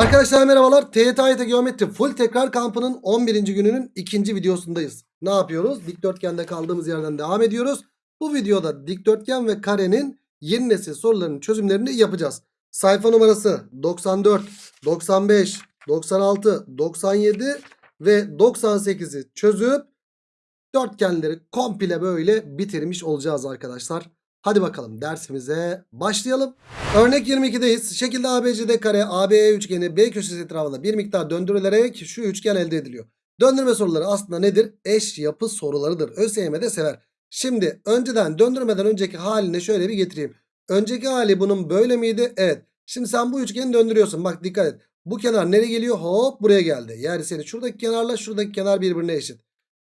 Arkadaşlar merhabalar. TYT Geometri Full Tekrar Kampı'nın 11. gününün ikinci videosundayız. Ne yapıyoruz? Dikdörtgende kaldığımız yerden devam ediyoruz. Bu videoda dikdörtgen ve karenin yeni nesil sorularının çözümlerini yapacağız. Sayfa numarası 94, 95, 96, 97 ve 98'i çözüp dörtgenleri komple böyle bitirmiş olacağız arkadaşlar. Hadi bakalım dersimize başlayalım. Örnek 22'deyiz. Şekilde ABCD kare ABE üçgeni B köşesi etrafında bir miktar döndürülerek şu üçgen elde ediliyor. Döndürme soruları aslında nedir? Eş yapı sorularıdır. ÖSYM de sever. Şimdi önceden döndürmeden önceki haline şöyle bir getireyim. Önceki hali bunun böyle miydi? Evet. Şimdi sen bu üçgeni döndürüyorsun. Bak dikkat et. Bu kenar nereye geliyor? Hop buraya geldi. Yani senin şuradaki kenarla şuradaki kenar birbirine eşit.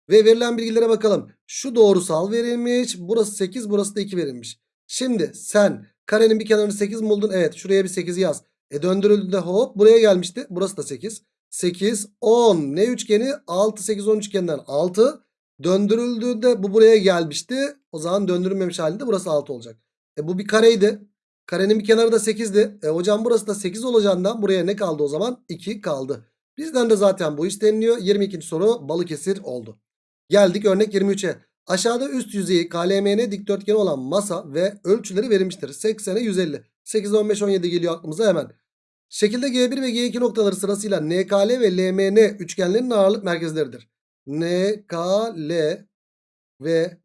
Ve verilen bilgilere bakalım. Şu doğrusal verilmiş. Burası 8 burası da 2 verilmiş. Şimdi sen karenin bir kenarını 8 mi buldun? Evet şuraya bir 8 yaz. E döndürüldüğünde hop buraya gelmişti. Burası da 8. 8 10 ne üçgeni? 6 8 10 üçgeninden 6. Döndürüldüğünde bu buraya gelmişti. O zaman döndürülmemiş halinde burası 6 olacak. E bu bir kareydi. Karenin bir kenarı da 8'di. E hocam burası da 8 olacağından buraya ne kaldı o zaman? 2 kaldı. Bizden de zaten bu isteniliyor. 22. soru Balıkesir oldu. Geldik örnek 23'e. Aşağıda üst yüzeyi KLMN dikdörtgeni olan masa ve ölçüleri verilmiştir. 80'e 150. 8, 15, 17 geliyor aklımıza hemen. Şekilde G1 ve G2 noktaları sırasıyla NKL ve LMN üçgenlerinin ağırlık merkezleridir. NKL ve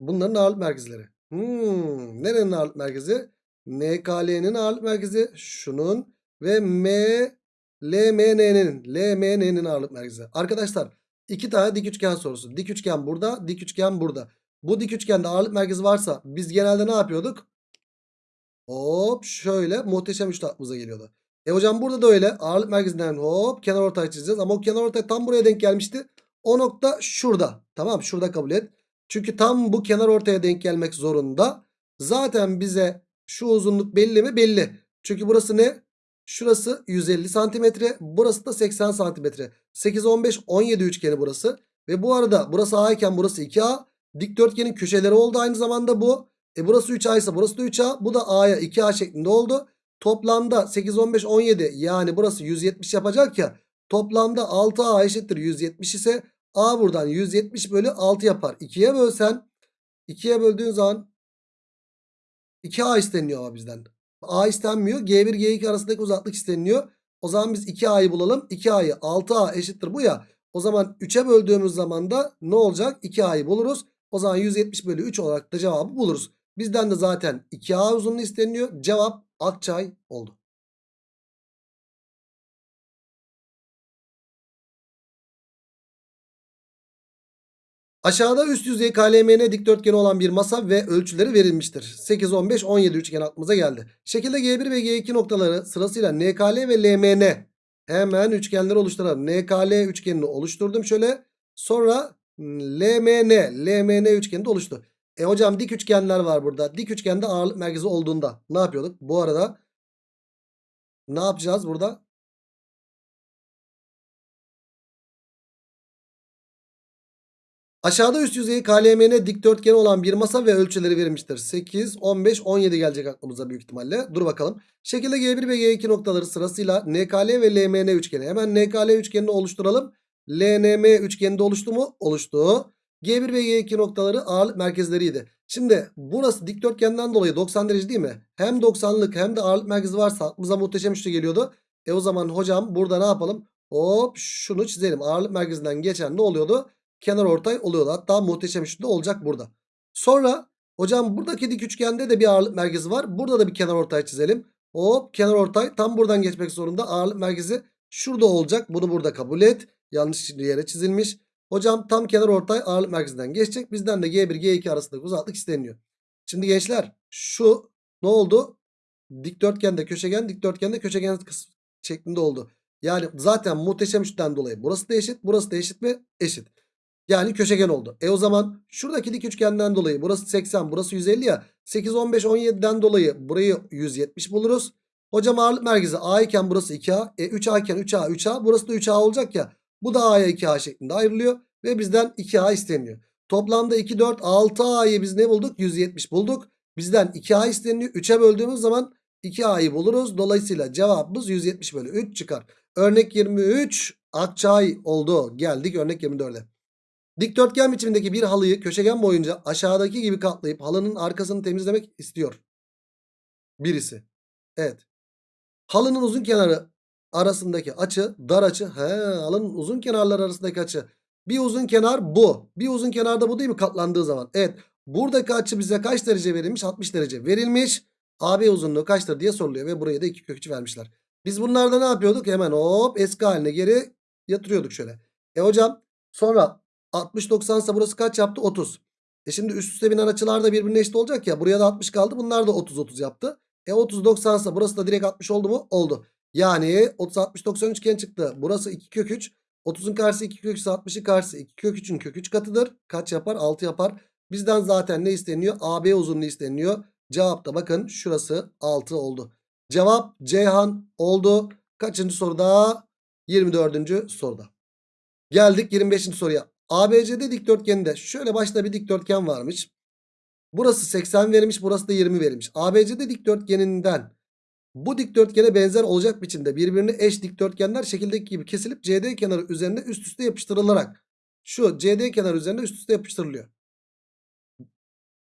bunların ağırlık merkezleri. Hmm, nerenin ağırlık merkezi? NKL'nin ağırlık merkezi şunun ve M LMN'nin LMN'nin ağırlık merkezi. Arkadaşlar iki tane dik üçgen sorusu. Dik üçgen burada, dik üçgen burada. Bu dik üçgende ağırlık merkezi varsa biz genelde ne yapıyorduk? Hop şöyle muhteşem üçlü aklımıza geliyordu. E hocam burada da öyle ağırlık merkezinden hop kenar ortay çizeceğiz. Ama o kenar ortay tam buraya denk gelmişti. O nokta şurada. Tamam şurada kabul et. Çünkü tam bu kenar ortaya denk gelmek zorunda. Zaten bize şu uzunluk belli mi? Belli. Çünkü burası ne? Şurası 150 santimetre. Burası da 80 santimetre. 8, 15, 17 üçgeni burası. Ve bu arada burası A iken burası 2A. Dikdörtgenin köşeleri oldu aynı zamanda bu. E burası 3A ise burası da 3A. Bu da A'ya 2A şeklinde oldu. Toplamda 8, 15, 17 yani burası 170 yapacak ya. Toplamda 6A eşittir 170 ise A buradan 170 bölü 6 yapar. 2'ye bölsen 2'ye böldüğün zaman 2A isteniyor bizden. A istenmiyor. G1 G2 arasındaki uzaklık isteniliyor. O zaman biz 2A'yı bulalım. 2A'yı 6A eşittir bu ya. O zaman 3'e böldüğümüz zaman da ne olacak? 2A'yı buluruz. O zaman 170 bölü 3 olarak da cevabı buluruz. Bizden de zaten 2A uzunluğu isteniyor. Cevap Akçay oldu. Aşağıda üst yüzey KLMN dikdörtgeni olan bir masa ve ölçüleri verilmiştir. 8, 15, 17 üçgen aklımıza geldi. Şekilde G1 ve G2 noktaları sırasıyla NKL ve LMN. Hemen üçgenleri oluşturalım. NKL üçgenini oluşturdum şöyle. Sonra LMN. LMN üçgeni de oluştu. E hocam dik üçgenler var burada. Dik üçgende ağırlık merkezi olduğunda ne yapıyorduk? Bu arada ne yapacağız burada? Aşağıda üst yüzeyi KLMN dikdörtgeni olan bir masa ve ölçüleri verilmiştir. 8, 15, 17 gelecek aklımıza büyük ihtimalle. Dur bakalım. Şekilde G1 ve G2 noktaları sırasıyla NKL ve LMN üçgeni. Hemen NKL üçgenini oluşturalım. LNM üçgeni de oluştu mu? Oluştu. G1 ve G2 noktaları ağırlık merkezleriydi. Şimdi burası dikdörtgenden dolayı 90 derece değil mi? Hem 90'lık hem de ağırlık merkezi varsa aklımıza muhteşem üçlü geliyordu. E o zaman hocam burada ne yapalım? Hop şunu çizelim. Ağırlık merkezinden geçen ne oluyordu? Kenar ortay oluyordu. Hatta muhteşem üçlü olacak burada. Sonra hocam buradaki dik üçgende de bir ağırlık merkezi var. Burada da bir kenar ortay çizelim. Hop kenar ortay tam buradan geçmek zorunda. Ağırlık merkezi şurada olacak. Bunu burada kabul et. Yanlış yere çizilmiş. Hocam tam kenar ortay ağırlık merkezinden geçecek. Bizden de G1 G2 arasındaki uzaklık isteniyor. Şimdi gençler şu ne oldu? Dikdörtgende köşegen dikdörtgende köşegen şeklinde oldu. Yani zaten muhteşem üçten dolayı burası da eşit burası da eşit ve eşit. Yani köşegen oldu. E o zaman şuradaki dik üçgenden dolayı burası 80 burası 150 ya. 8 15 17'den dolayı burayı 170 buluruz. Hocam ağırlık merkezi A iken burası 2A. E 3A iken 3A 3A burası da 3A olacak ya. Bu da A'ya 2A şeklinde ayrılıyor. Ve bizden 2A isteniyor. Toplamda 2 4 6A'yı biz ne bulduk? 170 bulduk. Bizden 2A isteniyor. 3'e böldüğümüz zaman 2A'yı buluruz. Dolayısıyla cevabımız 170 bölü 3 çıkar. Örnek 23 Akçay oldu. Geldik örnek 24'e. Dikdörtgen biçimindeki bir halıyı köşegen boyunca aşağıdaki gibi katlayıp halının arkasını temizlemek istiyor. Birisi. Evet. Halının uzun kenarı arasındaki açı dar açı. He, halının uzun kenarları arasındaki açı. Bir uzun kenar bu. Bir uzun kenarda bu değil mi katlandığı zaman? Evet. Buradaki açı bize kaç derece verilmiş? 60 derece verilmiş. AB uzunluğu kaçtır diye soruluyor ve buraya da 2 kök 3 vermişler. Biz bunlarda ne yapıyorduk? Hemen hop eski haline geri yatırıyorduk şöyle. E hocam sonra 60 90 ise burası kaç yaptı? 30. E şimdi üst üste binen açılar da birbirine eşit olacak ya. Buraya da 60 kaldı. Bunlar da 30 30 yaptı. E 30 90 ise burası da direkt 60 oldu mu? Oldu. Yani 30 60 90 üçgen çıktı. Burası 2 kök 3. 30'un karşısı 2 kök 3 ise 60'ın karşısı 2 kök 3'ün kök 3 katıdır. Kaç yapar? 6 yapar. Bizden zaten ne isteniyor? AB uzunluğu isteniyor. Cevap da bakın şurası 6 oldu. Cevap Ceyhan oldu. Kaçıncı soruda? 24. soruda. Geldik 25. soruya. ABCD dikdörtgeninde şöyle başta bir dikdörtgen varmış. Burası 80 verilmiş, burası da 20 verilmiş. ABCD dikdörtgeninden bu dikdörtgene benzer olacak biçimde birbirine eş dikdörtgenler şekildeki gibi kesilip CD kenarı üzerine üst üste yapıştırılarak şu CD kenarı üzerine üst üste yapıştırılıyor.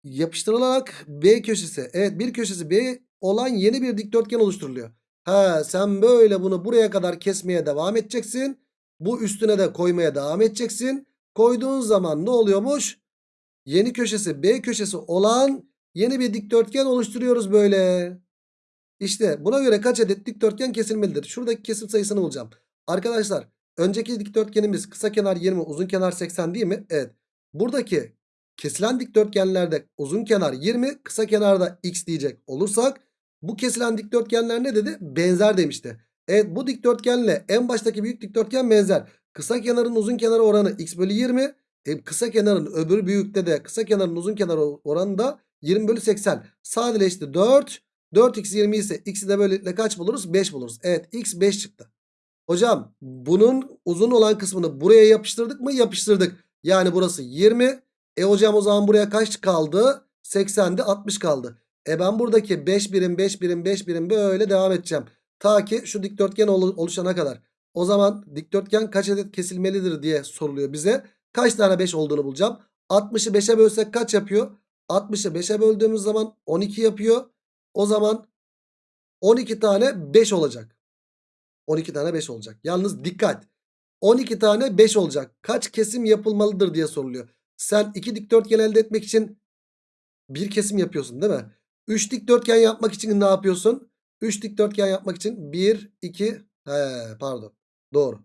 Yapıştırılarak B köşesi evet bir köşesi B olan yeni bir dikdörtgen oluşturuluyor. Ha sen böyle bunu buraya kadar kesmeye devam edeceksin. Bu üstüne de koymaya devam edeceksin. Koyduğun zaman ne oluyormuş? Yeni köşesi B köşesi olan yeni bir dikdörtgen oluşturuyoruz böyle. İşte buna göre kaç adet dikdörtgen kesilmelidir? Şuradaki kesim sayısını bulacağım. Arkadaşlar önceki dikdörtgenimiz kısa kenar 20 uzun kenar 80 değil mi? Evet. Buradaki kesilen dikdörtgenlerde uzun kenar 20 kısa kenarda x diyecek olursak bu kesilen dikdörtgenler ne dedi? Benzer demişti. Evet bu dikdörtgenle en baştaki büyük dikdörtgen benzer. Kısa kenarın uzun kenarı oranı x bölü 20. E, kısa kenarın öbür büyükte de kısa kenarın uzun kenarı oranı da 20 bölü 80. Sadeleşti 4. 4x 20 ise x'i de böylelikle kaç buluruz? 5 buluruz. Evet x 5 çıktı. Hocam bunun uzun olan kısmını buraya yapıştırdık mı? Yapıştırdık. Yani burası 20. E hocam o zaman buraya kaç kaldı? 80'de 60 kaldı. E ben buradaki 5 birim 5 birim 5 birim böyle devam edeceğim. Ta ki şu dikdörtgen oluşana kadar. O zaman dikdörtgen kaç adet kesilmelidir diye soruluyor bize. Kaç tane 5 olduğunu bulacağım. 60'ı 5'e bölsek kaç yapıyor? 60'ı 5'e böldüğümüz zaman 12 yapıyor. O zaman 12 tane 5 olacak. 12 tane 5 olacak. Yalnız dikkat. 12 tane 5 olacak. Kaç kesim yapılmalıdır diye soruluyor. Sen iki dikdörtgen elde etmek için bir kesim yapıyorsun değil mi? 3 dikdörtgen yapmak için ne yapıyorsun? 3 dikdörtgen yapmak için 1, 2, he, pardon. Doğru.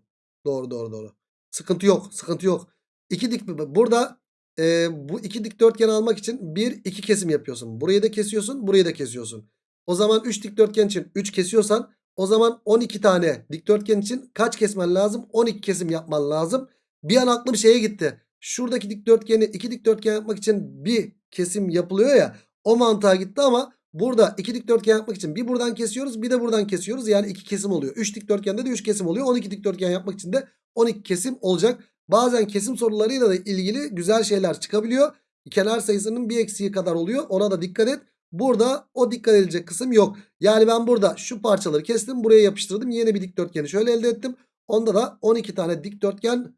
Doğru doğru doğru. Sıkıntı yok. Sıkıntı yok. İki dik burada e, bu iki dikdörtgen almak için bir iki kesim yapıyorsun. Burayı da kesiyorsun, burayı da kesiyorsun. O zaman 3 dikdörtgen için 3 kesiyorsan o zaman 12 tane dikdörtgen için kaç kesmen lazım? 12 kesim yapman lazım. Bir an aklım şeye gitti. Şuradaki dikdörtgeni iki dikdörtgen yapmak için bir kesim yapılıyor ya. O mantığa gitti ama burada iki dikdörtgen yapmak için bir buradan kesiyoruz bir de buradan kesiyoruz. Yani iki kesim oluyor. 3 dikdörtgende de 3 kesim oluyor. 12 dikdörtgen yapmak için de 12 kesim olacak. Bazen kesim sorularıyla da ilgili güzel şeyler çıkabiliyor. Kenar sayısının bir eksiği kadar oluyor. Ona da dikkat et. Burada o dikkat edilecek kısım yok. Yani ben burada şu parçaları kestim. Buraya yapıştırdım. Yeni bir dikdörtgeni şöyle elde ettim. Onda da 12 tane dikdörtgen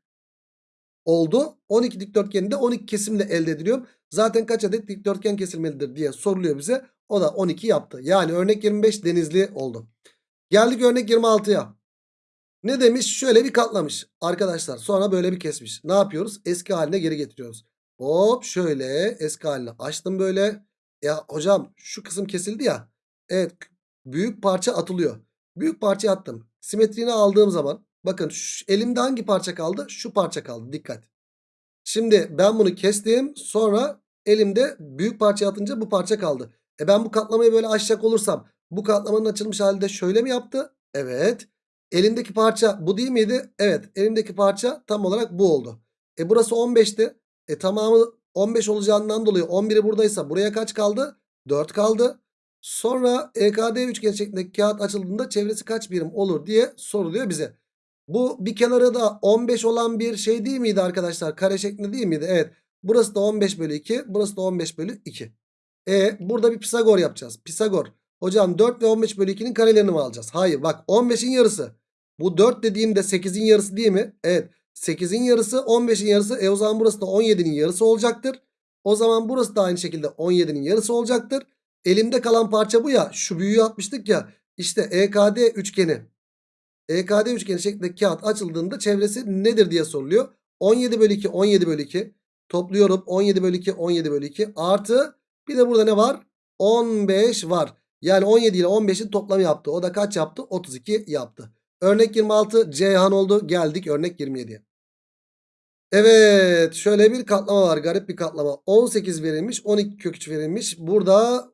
oldu. 12 dikdörtgeni de 12 kesimle elde ediliyor. Zaten kaç adet dikdörtgen kesilmelidir diye soruluyor bize. O da 12 yaptı. Yani örnek 25 denizli oldu. Geldik örnek 26'ya. Ne demiş? Şöyle bir katlamış arkadaşlar. Sonra böyle bir kesmiş. Ne yapıyoruz? Eski haline geri getiriyoruz. Hop şöyle eski haline açtım böyle. Ya hocam şu kısım kesildi ya. Evet büyük parça atılıyor. Büyük parça attım. Simetriğini aldığım zaman bakın şu, elimde hangi parça kaldı? Şu parça kaldı. Dikkat. Şimdi ben bunu kestim. Sonra elimde büyük parça atınca bu parça kaldı. E ben bu katlamayı böyle açacak olursam bu katlamanın açılmış halde şöyle mi yaptı? Evet. Elimdeki parça bu değil miydi? Evet. Elimdeki parça tam olarak bu oldu. E burası 15'ti. E tamamı 15 olacağından dolayı 11'i buradaysa buraya kaç kaldı? 4 kaldı. Sonra EKD üçgen şeklindeki kağıt açıldığında çevresi kaç birim olur diye soruluyor bize. Bu bir kenarı da 15 olan bir şey değil miydi arkadaşlar? Kare şeklinde değil miydi? Evet. Burası da 15 bölü 2. Burası da 15 bölü 2. E burada bir Pisagor yapacağız. Pisagor. Hocam 4 ve 15 bölü 2'nin karelerini mi alacağız? Hayır bak 15'in yarısı. Bu 4 dediğimde 8'in yarısı değil mi? Evet 8'in yarısı 15'in yarısı. E o zaman burası da 17'nin yarısı olacaktır. O zaman burası da aynı şekilde 17'nin yarısı olacaktır. Elimde kalan parça bu ya. Şu büyüğü atmıştık ya. İşte EKD üçgeni. EKD üçgeni şeklinde kağıt açıldığında çevresi nedir diye soruluyor. 17 bölü 2 17 bölü 2. Topluyorum 17 bölü 2 17 bölü 2 artı bir de burada ne var? 15 var. Yani 17 ile 15'in toplamı yaptı. O da kaç yaptı? 32 yaptı. Örnek 26 Ceyhan oldu. Geldik örnek 27'ye. Evet şöyle bir katlama var. Garip bir katlama. 18 verilmiş. 12 kök 3 verilmiş. Burada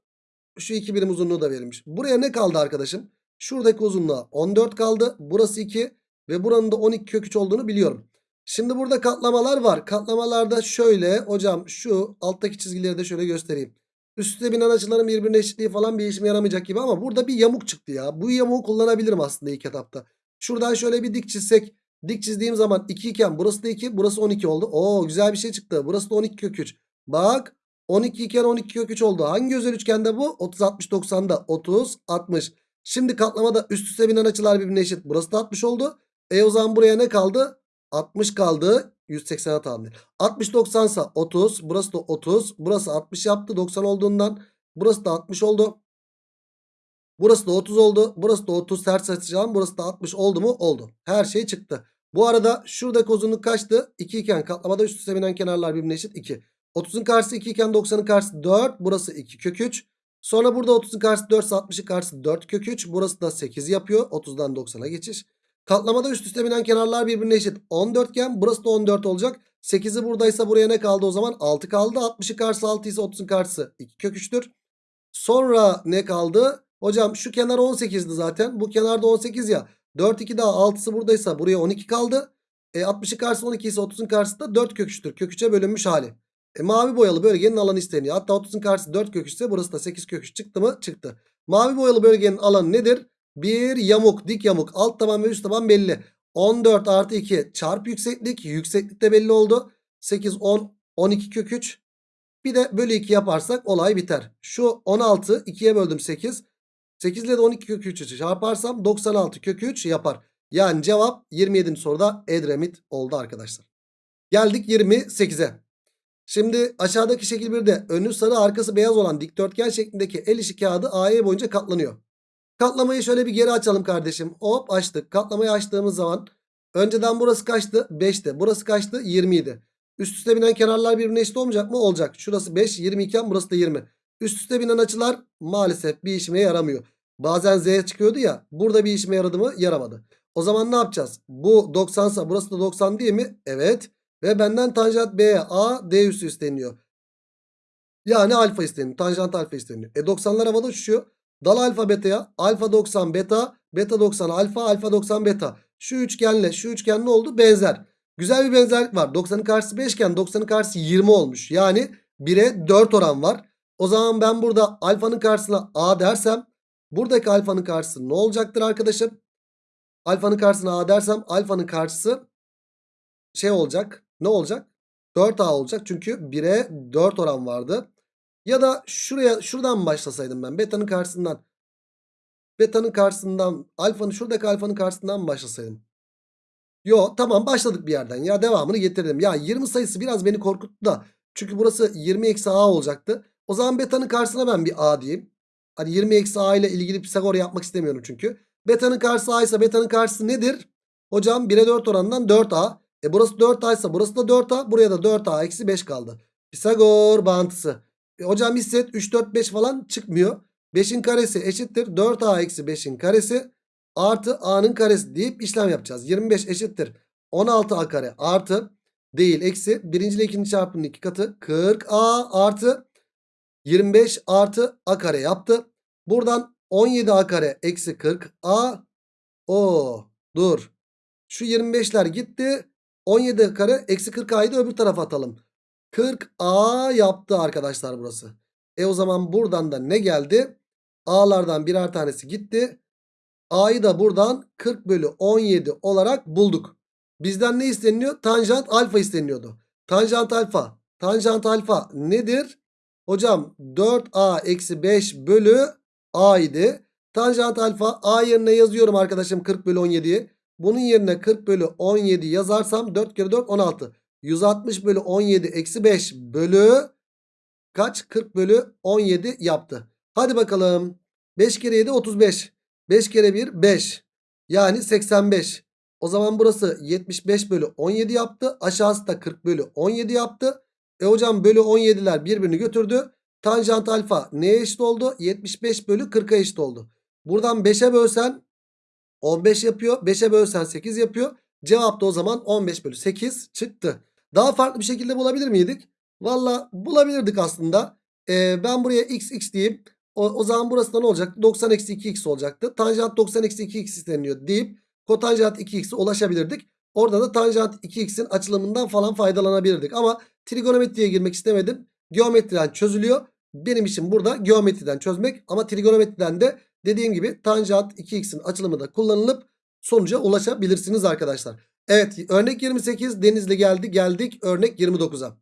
şu iki birim uzunluğu da verilmiş. Buraya ne kaldı arkadaşım? Şuradaki uzunluğa 14 kaldı. Burası 2 ve buranın da 12 kök 3 olduğunu biliyorum. Şimdi burada katlamalar var. Katlamalarda şöyle hocam şu alttaki çizgileri de şöyle göstereyim. Üstte binen açıların birbirine eşitliği falan bir işime yaramayacak gibi ama burada bir yamuk çıktı ya. Bu yamuğu kullanabilirim aslında ilk etapta. Şuradan şöyle bir dik çizsek. Dik çizdiğim zaman 2 iken burası da 2 burası 12 oldu. Oo güzel bir şey çıktı. Burası da 12 kök 3. Bak 12 iken 12 kök 3 oldu. Hangi özel üçgende bu? 30 60 90'da 30 60. Şimdi katlamada üst üste binen açılar birbirine eşit. Burası da 60 oldu. E o zaman buraya ne kaldı? 60 kaldı. 180'e tamamdır. 60 90 ise 30. Burası da 30. Burası 60 yaptı 90 olduğundan. Burası da 60 oldu. Burası da 30 oldu. Burası da 30 ters açacağım. Burası da 60 oldu mu? Oldu. Her şey çıktı. Bu arada şuradaki uzunluk kaçtı? 2 iken katlamada üst üste binen kenarlar birbirine eşit 2. 30'un karşısı 2 iken 90'ın karşısı 4. Burası 2 kök 3. Sonra burada 30'un karşısı 4 ise 60'ın karşısı 4 kök 3. Burası da 8 yapıyor. 30'dan 90'a geçiş. Katlamada üst üste binen kenarlar birbirine eşit. 14 iken burası da 14 olacak. 8'i buradaysa buraya ne kaldı o zaman? 6 kaldı. 60'ın karşısı 6 ise 30'un karşısı 2 kök 3'tür. Sonra ne kaldı? Hocam şu kenar 18'di zaten. Bu kenarda 18 ya. 4 2 daha 6'sı buradaysa buraya 12 kaldı. E 60'ın karşısı 12 ise 30'un karşısı da 4 kök 3'tür. Kök 3'e bölünmüş hali. E mavi boyalı bölgenin alanı isteniyor. Hatta 30'un karşısı 4 kök 3 ise burası da 8 kök 3 çıktı mı? Çıktı. Mavi boyalı bölgenin alanı nedir? Bir yamuk dik yamuk alt taban ve üst taban belli. 14 artı 2 çarp yükseklik. Yükseklik de belli oldu. 8 10 12 kök 3. Bir de bölü 2 yaparsak olay biter. Şu 16 2'ye böldüm 8. 8 ile de 12 kök 3'ü çarparsam 96 kök 3 yapar. Yani cevap 27. soruda Edremit oldu arkadaşlar. Geldik 28'e. Şimdi aşağıdaki şekil 1'de önü sarı arkası beyaz olan dikdörtgen şeklindeki el işi kağıdı AE boyunca katlanıyor. Katlamayı şöyle bir geri açalım kardeşim. Hop açtık. Katlamayı açtığımız zaman önceden burası kaçtı? 5'ti. Burası kaçtı? 20 idi. Üst üste binen kenarlar birbirine eşit olmayacak mı? Olacak. Şurası 5, 20 iken burası da 20. Üst üste binen açılar maalesef bir işime yaramıyor. Bazen Z çıkıyordu ya. Burada bir işime yaradı mı? Yaramadı. O zaman ne yapacağız? Bu 90 ise burası da 90 değil mi? Evet. Ve benden tanjant B, A, D üssü isteniyor. Yani alfa isteniyor. Tanjant alfa isteniyor. E 90'lar havada uçuşuyor. Dal alfa beta'ya. Alfa 90 beta. Beta 90 alfa. Alfa 90 beta. Şu üçgenle şu üçgen ne oldu? Benzer. Güzel bir benzerlik var. 90'ın karşısı 5 iken 90'ın karşısı 20 olmuş. Yani 1'e 4 oran var. O zaman ben burada alfanın karşısına A dersem buradaki alfanın karşısı ne olacaktır arkadaşım? Alfanın karşısına A dersem alfanın karşısı şey olacak. Ne olacak? 4A olacak. Çünkü 1'e 4 oran vardı. Ya da şuraya şuradan başlasaydım ben. Beta'nın karşısından. Beta'nın karşısından alfanın şuradaki alfanın karşısından başlasaydım? Yo tamam başladık bir yerden. Ya devamını getirdim. Ya 20 sayısı biraz beni korkuttu da. Çünkü burası 20 eksi A olacaktı. O zaman beta'nın karşısına ben bir A diyeyim. Hani 20 eksi A ile ilgili Pisagor yapmak istemiyorum çünkü. Beta'nın karşısı A ise beta'nın karşısı nedir? Hocam 1'e 4 oranından 4A. E burası 4A ise burası da 4A. Buraya da 4A eksi 5 kaldı. Pisagor bağıntısı. E hocam hisset 3 4 5 falan çıkmıyor. 5'in karesi eşittir 4A eksi 5'in karesi artı A'nın karesi deyip işlem yapacağız. 25 eşittir 16A kare artı değil eksi birinci ile ikinci çarpımın iki katı 40A artı 25 artı A kare yaptı. Buradan 17A kare eksi 40A o dur. Şu 25'ler gitti. 17 kare eksi 40A'yı da öbür tarafa atalım. 40A yaptı arkadaşlar burası. E o zaman buradan da ne geldi? A'lardan birer tanesi gitti. A'yı da buradan 40 bölü 17 olarak bulduk. Bizden ne isteniyor? Tanjant alfa isteniyordu. Tanjant alfa. Tanjant alfa nedir? Hocam 4A eksi 5 bölü A idi. Tanjant alfa A yerine yazıyorum arkadaşım 40 bölü 17'yi. Bunun yerine 40 bölü 17 yazarsam 4 kere 4 16. 160 bölü 17 eksi 5 bölü kaç? 40 bölü 17 yaptı. Hadi bakalım. 5 kere 7 35. 5 kere 1 5. Yani 85. O zaman burası 75 bölü 17 yaptı. Aşağısı da 40 bölü 17 yaptı. E hocam bölü 17'ler birbirini götürdü. Tanjant alfa neye eşit oldu? 75 bölü 40'a eşit oldu. Buradan 5'e bölsen 15 yapıyor. 5'e bölsen 8 yapıyor. Cevap da o zaman 15 bölü 8 çıktı. Daha farklı bir şekilde bulabilir miydik? Valla bulabilirdik aslında. Ee, ben buraya x x diyeyim. O, o zaman burası da ne olacaktı? 90 eksi 2x olacaktı. Tanjant 90 eksi 2x isteniyor deyip kotanjant 2x'e ulaşabilirdik. Orada da tanjant 2x'in açılımından falan faydalanabilirdik. Ama trigonometriye girmek istemedim. Geometriden çözülüyor. Benim için burada geometriden çözmek ama trigonometriden de dediğim gibi tanjant 2x'in açılımı da kullanılıp sonuca ulaşabilirsiniz arkadaşlar. Evet örnek 28 Denizli geldi geldik örnek 29'a.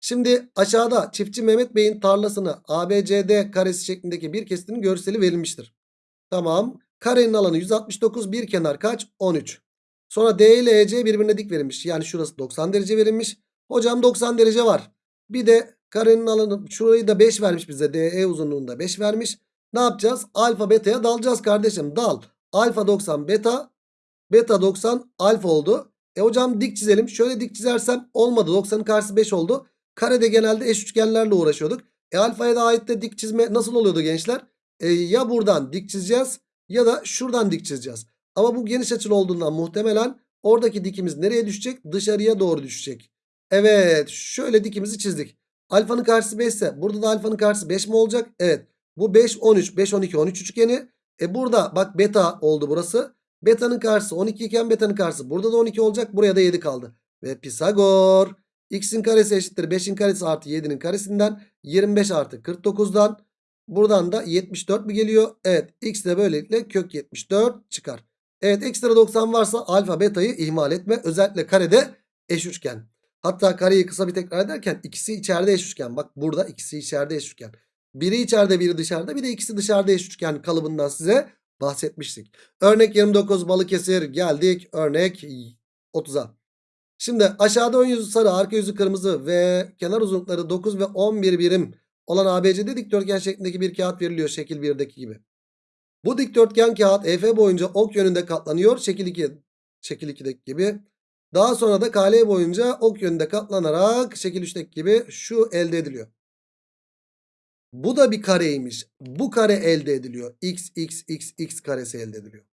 Şimdi aşağıda çiftçi Mehmet Bey'in tarlasını ABCD karesi şeklindeki bir kesitinin görseli verilmiştir. Tamam. Karenin alanı 169 bir kenar kaç? 13. Sonra D ile EC birbirine dik verilmiş. Yani şurası 90 derece verilmiş. Hocam 90 derece var. Bir de karenin alanı şurayı da 5 vermiş bize. DE uzunluğunda 5 vermiş. Ne yapacağız? Alfa beta'ya dalacağız kardeşim. Dal. Alfa 90 beta. Beta 90 alfa oldu. E hocam dik çizelim. Şöyle dik çizersem olmadı. 90'ın karşısı 5 oldu. Karede genelde eş üçgenlerle uğraşıyorduk. E alfaya da ait de dik çizme nasıl oluyordu gençler? E, ya buradan dik çizeceğiz ya da şuradan dik çizeceğiz. Ama bu geniş açılı olduğundan muhtemelen oradaki dikimiz nereye düşecek? Dışarıya doğru düşecek. Evet şöyle dikimizi çizdik. Alfanın karşısı 5 ise burada da alfanın karşısı 5 mi olacak? Evet. Bu 5 13 5 12 13 üçgeni. E burada bak beta oldu burası. Beta'nın karşısı 12 iken beta'nın karşısı burada da 12 olacak. Buraya da 7 kaldı. Ve Pisagor x'in karesi eşittir 5'in karesi artı 7'nin karesinden 25 artı 49'dan buradan da 74 mi geliyor? Evet x de böylelikle kök 74 çıkar. Evet ekstra 90 varsa alfa beta'yı ihmal etme. Özellikle karede eş üçgen. Hatta kareyi kısa bir tekrar ederken ikisi içeride eş üçgen. Bak burada ikisi içeride eş üçgen. Biri içeride biri dışarıda bir de ikisi dışarıda eş üçgen kalıbından size bahsetmiştik. Örnek 29 Balıkesir geldik örnek 30'a. Şimdi aşağıda ön yüzü sarı arka yüzü kırmızı ve kenar uzunlukları 9 ve 11 birim olan ABCD dikdörtgen şeklindeki bir kağıt veriliyor şekil 1'deki gibi. Bu dikdörtgen kağıt EF boyunca ok yönünde katlanıyor şekil 2 şekil 2'deki gibi. Daha sonra da KL boyunca ok yönünde katlanarak şekil 3'teki gibi şu elde ediliyor. Bu da bir kareymiş. Bu kare elde ediliyor. X, X, X, X karesi elde ediliyor.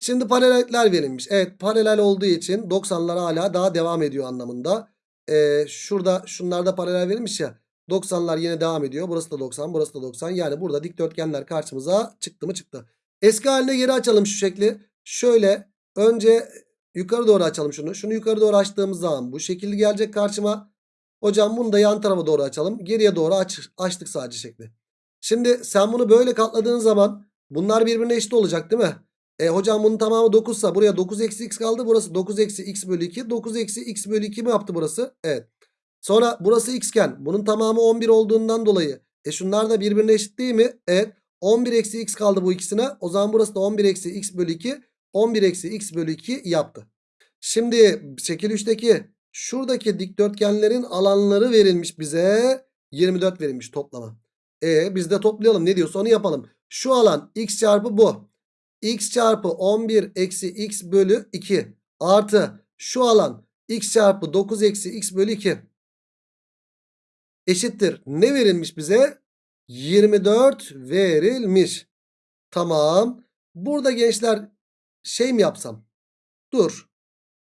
Şimdi paralellikler verilmiş. Evet paralel olduğu için 90'lar hala daha devam ediyor anlamında. Ee, şurada şunlarda paralel verilmiş ya. 90'lar yine devam ediyor. Burası da 90 burası da 90. Yani burada dikdörtgenler karşımıza çıktı mı çıktı. Eski haline geri açalım şu şekli. Şöyle önce yukarı doğru açalım şunu. Şunu yukarı doğru açtığımız zaman bu şekilde gelecek karşıma. Hocam bunu da yan tarafa doğru açalım. Geriye doğru aç, açtık sadece şekli. Şimdi sen bunu böyle katladığın zaman bunlar birbirine eşit olacak değil mi? E hocam bunun tamamı 9 ise buraya 9 eksi x kaldı. Burası 9 eksi x bölü 2. 9 eksi x bölü 2 mi yaptı burası? Evet. Sonra burası x iken bunun tamamı 11 olduğundan dolayı. E şunlar da birbirine eşit değil mi? Evet. 11 eksi x kaldı bu ikisine. O zaman burası da 11 eksi x bölü 2. 11 eksi x bölü 2 yaptı. Şimdi şekil 3'teki şuradaki dikdörtgenlerin alanları verilmiş bize. 24 verilmiş toplama. E biz de toplayalım ne diyorsa onu yapalım. Şu alan x çarpı bu. x çarpı 11 eksi x bölü 2 artı şu alan x çarpı 9 eksi x bölü 2 eşittir. Ne verilmiş bize? 24 verilmiş. Tamam. Burada gençler şey mi yapsam? Dur.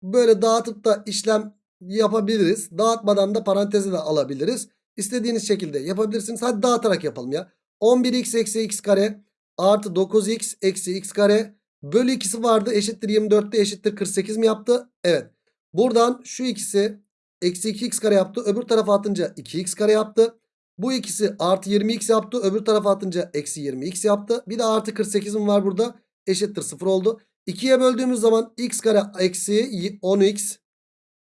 Böyle dağıtıp da işlem yapabiliriz. Dağıtmadan da parantezi de alabiliriz. İstediğiniz şekilde yapabilirsiniz. Hadi dağıtarak yapalım ya. 11x eksi x kare artı 9x eksi x kare bölü ikisi vardı. Eşittir 24'te eşittir 48 mi yaptı? Evet. Buradan şu ikisi eksi 2x kare yaptı. Öbür tarafa atınca 2x kare yaptı. Bu ikisi artı 20x yaptı. Öbür tarafa atınca eksi 20x yaptı. Bir de artı 48'im var burada. Eşittir 0 oldu. 2'ye böldüğümüz zaman x kare eksi 10x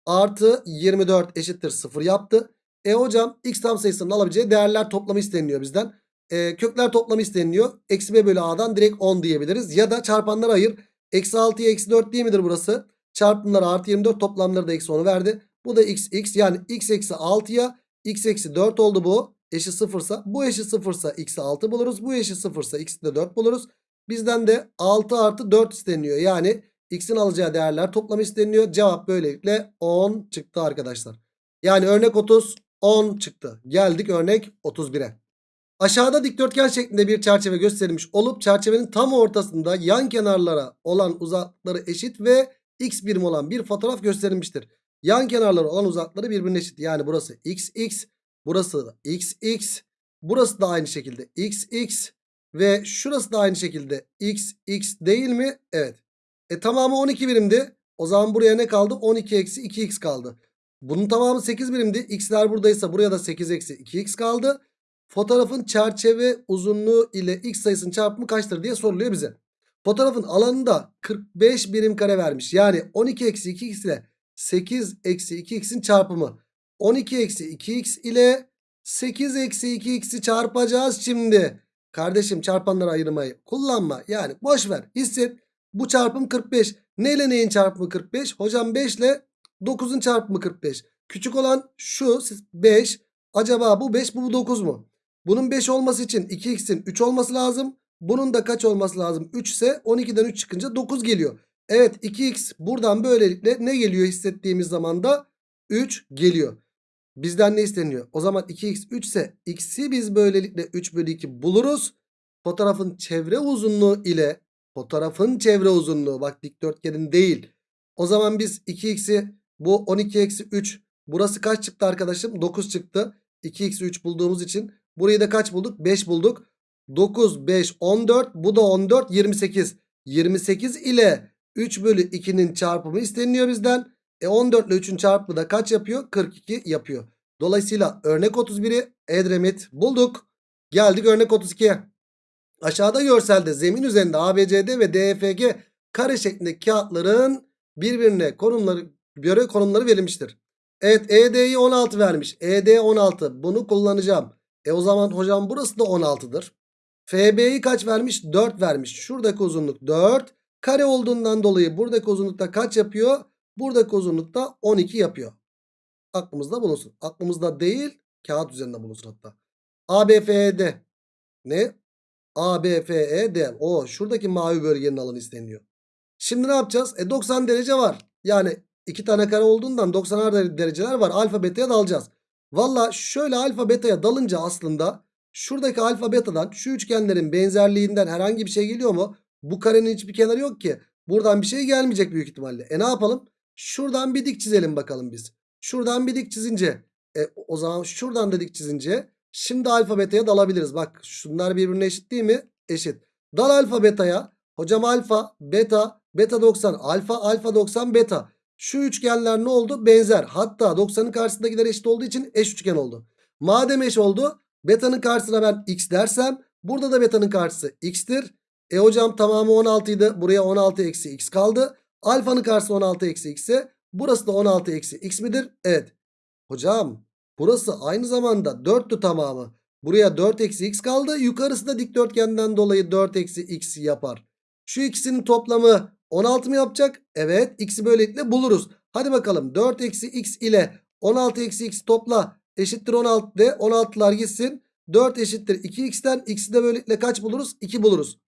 artı 24 eşittir 0 yaptı. E hocam x tam sayısının alabileceği değerler toplamı isteniliyor bizden. e, kökler toplamı isteniliyor. Eksi b bölü a'dan direkt 10 diyebiliriz. Ya da çarpanlara ayır. Eksi 6'ya eksi 4 değil midir burası? Çarpımları artı 24 toplamları da eksi 10'u verdi. Bu da x x yani x eksi 6'ya x eksi 4 oldu bu. Eşit sıfırsa bu eşit sıfırsa x'i 6 buluruz. Bu eşit sıfırsa x'i de 4 buluruz. Bizden de 6 artı 4 isteniyor. Yani x'in alacağı değerler toplamı isteniyor. Cevap böylelikle 10 çıktı arkadaşlar. Yani örnek 30 10 çıktı. Geldik örnek 31'e. Aşağıda dikdörtgen şeklinde bir çerçeve gösterilmiş olup çerçevenin tam ortasında yan kenarlara olan uzaklıkları eşit ve x birim olan bir fotoğraf gösterilmiştir. Yan kenarları olan uzaklıkları birbirine eşit. Yani burası x x, burası da x x, burası da aynı şekilde x x ve şurası da aynı şekilde x x değil mi? Evet. E tamamı 12 birimdi. O zaman buraya ne kaldı? 12 eksi 2x kaldı. Bunun tamamı 8 birimdi. X'ler buradaysa buraya da 8 eksi 2x kaldı. Fotoğrafın çerçeve uzunluğu ile x sayısının çarpımı kaçtır diye soruluyor bize. Fotoğrafın alanında 45 birim kare vermiş. Yani 12 eksi 2x ile 8 eksi 2x'in çarpımı. 12 eksi 2x ile 8 eksi 2x'i çarpacağız şimdi. Kardeşim çarpanları ayırmayı kullanma. Yani boş ver hisset. Bu çarpım 45. Ne ile neyin çarpımı 45? Hocam 5 ile 9'un çarpımı 45. Küçük olan şu 5. Acaba bu 5 bu, bu 9 mu? Bunun 5 olması için 2x'in 3 olması lazım. Bunun da kaç olması lazım? 3 ise 12'den 3 çıkınca 9 geliyor. Evet 2x buradan böylelikle ne geliyor hissettiğimiz zaman da 3 geliyor. Bizden ne isteniyor? O zaman 2x 3 ise x'i biz böylelikle 3 bölü 2 buluruz. Fotoğrafın çevre uzunluğu ile fotoğrafın çevre uzunluğu bak dikdörtgenin değil. O zaman biz 2x'i bu 12 eksi 3 burası kaç çıktı arkadaşım? 9 çıktı. 2x 3 bulduğumuz için burayı da kaç bulduk? 5 bulduk. 9, 5, 14 bu da 14 28. 28 ile 3 bölü 2'nin çarpımı isteniyor bizden. E 14 ile 3'ün çarpımı da kaç yapıyor? 42 yapıyor. Dolayısıyla örnek 31'i Edremit bulduk. Geldik örnek 32'ye. Aşağıda görselde zemin üzerinde ABCD ve DFG kare şeklindeki kağıtların birbirine konumları göre konumları verilmiştir. Evet ED'yi 16 vermiş. ED 16 bunu kullanacağım. E o zaman hocam burası da 16'dır. FB'yi kaç vermiş? 4 vermiş. Şuradaki uzunluk 4. Kare olduğundan dolayı buradaki uzunlukta kaç yapıyor? Buradaki uzunlukta 12 yapıyor. Aklımızda bulunsun. Aklımızda değil kağıt üzerinde bulunsun hatta. ABFED ne? ABFED o şuradaki mavi bölgenin alanı isteniyor. Şimdi ne yapacağız? E 90 derece var. Yani iki tane kare olduğundan 90'ar dereceler var. Alfa beta'ya dalacağız. Valla şöyle alfa beta'ya dalınca aslında şuradaki alfa betadan şu üçgenlerin benzerliğinden herhangi bir şey geliyor mu? Bu karenin hiçbir kenarı yok ki. Buradan bir şey gelmeyecek büyük ihtimalle. E ne yapalım? Şuradan bir dik çizelim bakalım biz. Şuradan bir dik çizince. E o zaman şuradan da dik çizince. Şimdi alfa beta'ya dalabiliriz. Bak şunlar birbirine eşit değil mi? Eşit. Dal alfa beta'ya. Hocam alfa, beta, beta 90, alfa, alfa 90, beta. Şu üçgenler ne oldu? Benzer. Hatta 90'ın karşısındakiler eşit olduğu için eş üçgen oldu. Madem eş oldu. Beta'nın karşısına ben x dersem. Burada da beta'nın karşısı x'tir. E hocam tamamı 16 idi. Buraya 16 eksi x kaldı. Alfanın karşısı 16 eksi x ise burası da 16 eksi x midir? Evet. Hocam burası aynı zamanda 4'tü tamamı. Buraya 4 eksi x kaldı. Yukarısı da dikdörtgenden dolayı 4 eksi x yapar. Şu ikisinin toplamı 16 mı yapacak? Evet. X'i böylelikle buluruz. Hadi bakalım 4 eksi x ile 16 eksi x topla. Eşittir 16 de 16'lar gitsin. 4 eşittir 2x'ten x'i de böylelikle kaç buluruz? 2 buluruz.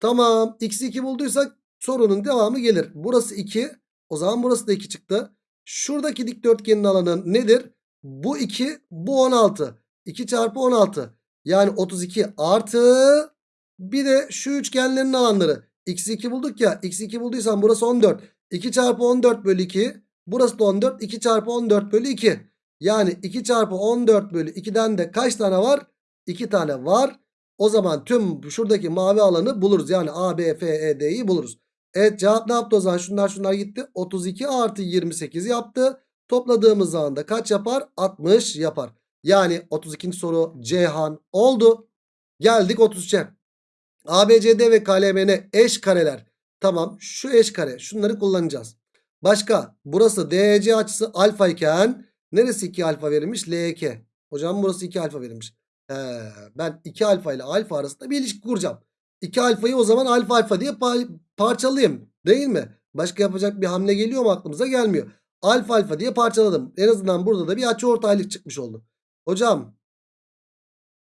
Tamam. X'i 2 bulduysak sorunun devamı gelir. Burası 2. O zaman burası da 2 çıktı. Şuradaki dikdörtgenin alanı nedir? Bu 2 bu 16. 2 çarpı 16. Yani 32 artı bir de şu üçgenlerin alanları. X'i 2 bulduk ya. X'i 2 bulduysan burası 14. 2 çarpı 14 bölü 2. Burası da 14. 2 çarpı 14 bölü 2. Yani 2 çarpı 14 bölü 2'den de kaç tane var? 2 tane var. O zaman tüm şuradaki mavi alanı buluruz. Yani A, B, F, E, D'yi buluruz. Evet cevap ne yaptı o zaman? Şunlar şunlar gitti. 32 artı 28 yaptı. Topladığımız zaman da kaç yapar? 60 yapar. Yani 32. soru Ceyhan oldu. Geldik 33'e. ABCD ve KLMN eş kareler. Tamam şu eş kare. Şunları kullanacağız. Başka burası DEC açısı alfa iken neresi 2 alfa verilmiş? L2. Hocam burası 2 alfa verilmiş. He, ben 2 alfa ile alfa arasında bir ilişki kuracağım. 2 alfayı o zaman alfa alfa diye pa- parçalayayım. Değil mi? Başka yapacak bir hamle geliyor mu aklımıza gelmiyor. Alfa alfa diye parçaladım. En azından burada da bir açıortaylık çıkmış oldu. Hocam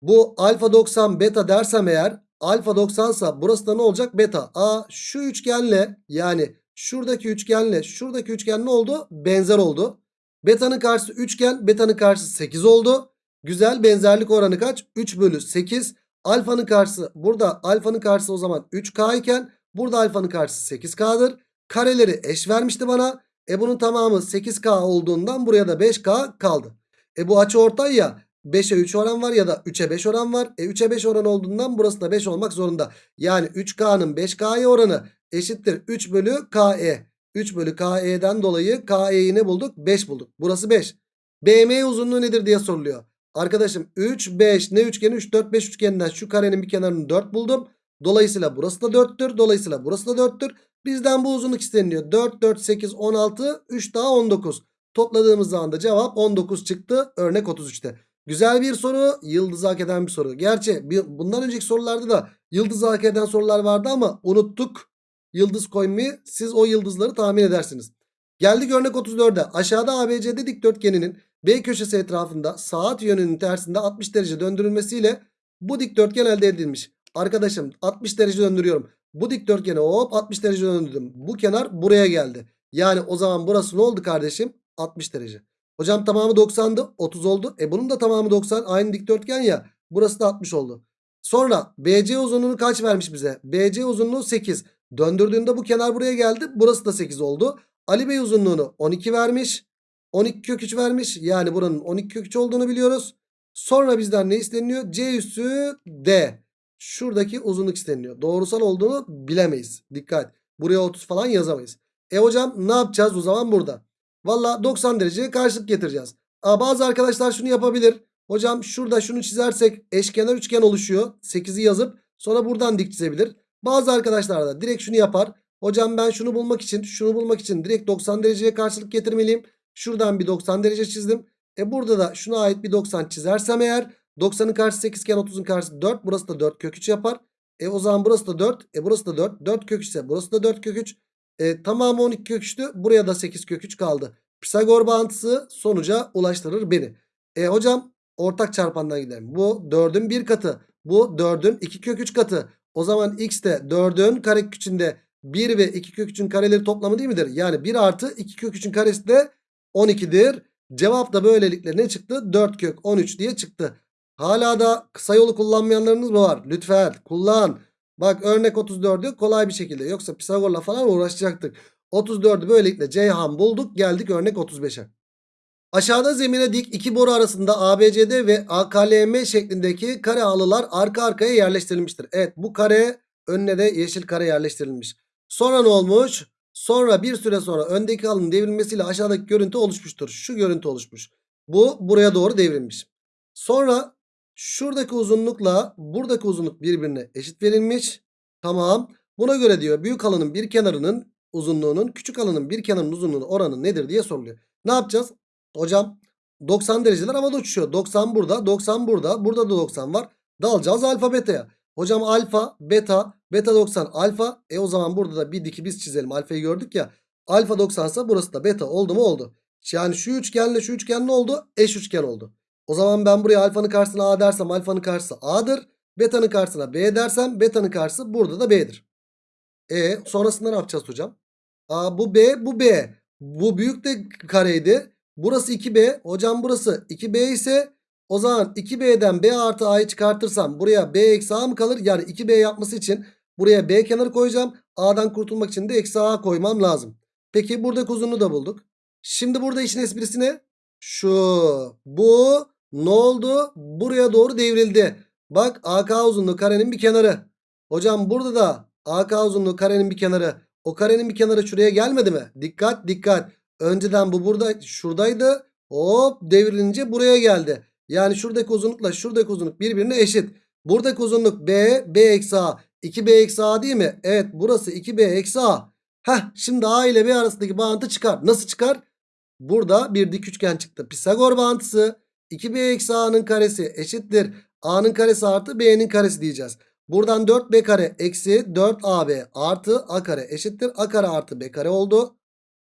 bu alfa 90 beta dersem eğer alfa 90 sa burası da ne olacak? Beta. Aa şu üçgenle yani şuradaki üçgenle şuradaki üçgen ne oldu? Benzer oldu. Beta'nın karşısı üçgen beta'nın karşısı 8 oldu. Güzel benzerlik oranı kaç? 3 bölü 8. Alfanın karşısı burada alfanın karşısı o zaman 3K iken burada alfanın karşısı 8K'dır. Kareleri eş vermişti bana. E bunun tamamı 8K olduğundan buraya da 5K kaldı. E bu açı ortay ya 5'e 3 oran var ya da 3'e 5 oran var. E 3'e 5 oran olduğundan burası da 5 olmak zorunda. Yani 3K'nın 5K'ya oranı eşittir 3 bölü KE. 3 bölü KE'den dolayı KE'yi ne bulduk? 5 bulduk. Burası 5. BM uzunluğu nedir diye soruluyor. Arkadaşım 3, 5 ne üçgeni? 3, 4, 5 üçgeninden şu karenin bir kenarını 4 buldum. Dolayısıyla burası da 4'tür. Dolayısıyla burası da 4'tür. Bizden bu uzunluk isteniyor. 4, 4, 8, 16, 3 daha 19. Topladığımız zaman da cevap 19 çıktı. Örnek 33'te. Güzel bir soru. Yıldızı hak eden bir soru. Gerçi bundan önceki sorularda da yıldızı hak eden sorular vardı ama unuttuk. Yıldız koymayı. Siz o yıldızları tahmin edersiniz. Geldik örnek 34'e. Aşağıda ABCD dikdörtgeninin B köşesi etrafında saat yönünün tersinde 60 derece döndürülmesiyle bu dikdörtgen elde edilmiş. Arkadaşım 60 derece döndürüyorum. Bu dikdörtgeni hop 60 derece döndürdüm. Bu kenar buraya geldi. Yani o zaman burası ne oldu kardeşim? 60 derece. Hocam tamamı 90'dı. 30 oldu. E bunun da tamamı 90. Aynı dikdörtgen ya. Burası da 60 oldu. Sonra BC uzunluğunu kaç vermiş bize? BC uzunluğu 8. Döndürdüğünde bu kenar buraya geldi. Burası da 8 oldu. Ali Bey uzunluğunu 12 vermiş. 12 kök 3 vermiş. Yani buranın 12 kök 3 olduğunu biliyoruz. Sonra bizden ne isteniyor? C üssü D. Şuradaki uzunluk isteniyor. Doğrusal olduğunu bilemeyiz. Dikkat. Buraya 30 falan yazamayız. E hocam ne yapacağız o zaman burada? Valla 90 dereceye karşılık getireceğiz. Aa, bazı arkadaşlar şunu yapabilir. Hocam şurada şunu çizersek eşkenar üçgen oluşuyor. 8'i yazıp sonra buradan dik çizebilir. Bazı arkadaşlar da direkt şunu yapar. Hocam ben şunu bulmak için şunu bulmak için direkt 90 dereceye karşılık getirmeliyim. Şuradan bir 90 derece çizdim. E burada da şuna ait bir 90 çizersem eğer 90'ın karşısı 8 iken 30'un karşısı 4. Burası da 4 kök 3 yapar. E o zaman burası da 4. E burası da 4. 4 kök 3 ise burası da 4 kök 3. E, tamamı 12 kök 3'tü. Buraya da 8 kök 3 kaldı. Pisagor bağıntısı sonuca ulaştırır beni. E hocam ortak çarpandan gidelim. Bu 4'ün 1 katı. Bu 4'ün 2 kök 3 katı. O zaman x de 4'ün kare içinde 1 ve 2 kök 3'ün kareleri toplamı değil midir? Yani 1 artı 2 kök 3'ün karesi de 12'dir. Cevap da böylelikle ne çıktı? 4 kök 13 diye çıktı. Hala da kısa yolu kullanmayanlarınız mı var? Lütfen kullan. Bak örnek 34'ü kolay bir şekilde. Yoksa Pisagor'la falan uğraşacaktık. 34'ü böylelikle Ceyhan bulduk. Geldik örnek 35'e. Aşağıda zemine dik iki boru arasında ABCD ve AKLM şeklindeki kare halılar arka arkaya yerleştirilmiştir. Evet bu kare önüne de yeşil kare yerleştirilmiş. Sonra ne olmuş? Sonra bir süre sonra öndeki halının devrilmesiyle aşağıdaki görüntü oluşmuştur. Şu görüntü oluşmuş. Bu buraya doğru devrilmiş. Sonra şuradaki uzunlukla buradaki uzunluk birbirine eşit verilmiş. Tamam. Buna göre diyor büyük halının bir kenarının uzunluğunun küçük halının bir kenarının uzunluğunun oranı nedir diye soruluyor. Ne yapacağız? Hocam 90 dereceler havada uçuşuyor. 90 burada, 90 burada. Burada da 90 var. Dalacağız alfa beta'ya. Hocam alfa, beta, beta 90 alfa. E o zaman burada da bir diki biz çizelim. Alfayı gördük ya. Alfa 90 ise burası da beta oldu mu oldu. Yani şu üçgenle şu üçgen ne oldu? Eş üçgen oldu. O zaman ben buraya alfanın karşısına A dersem alfanın karşısı A'dır. Beta'nın karşısına B dersem beta'nın karşısı burada da B'dir. E sonrasında ne yapacağız hocam? Aa, bu B bu B. Bu büyük de kareydi. Burası 2B. Hocam burası 2B ise o zaman 2B'den B artı A'yı çıkartırsam buraya B eksi A mı kalır? Yani 2B yapması için buraya B kenarı koyacağım. A'dan kurtulmak için de eksi A koymam lazım. Peki buradaki uzunluğu da bulduk. Şimdi burada işin esprisi ne? Şu. Bu ne oldu? Buraya doğru devrildi. Bak AK uzunluğu karenin bir kenarı. Hocam burada da AK uzunluğu karenin bir kenarı. O karenin bir kenarı şuraya gelmedi mi? Dikkat dikkat. Önceden bu burada şuradaydı. Hop devrilince buraya geldi. Yani şuradaki uzunlukla şuradaki uzunluk birbirine eşit. Buradaki uzunluk B, B eksi A. 2B eksi A değil mi? Evet burası 2B eksi A. Heh şimdi A ile B arasındaki bağıntı çıkar. Nasıl çıkar? Burada bir dik üçgen çıktı. Pisagor bağıntısı 2B eksi A'nın karesi eşittir. A'nın karesi artı B'nin karesi diyeceğiz. Buradan 4B kare eksi 4AB artı A kare eşittir. A kare artı B kare oldu.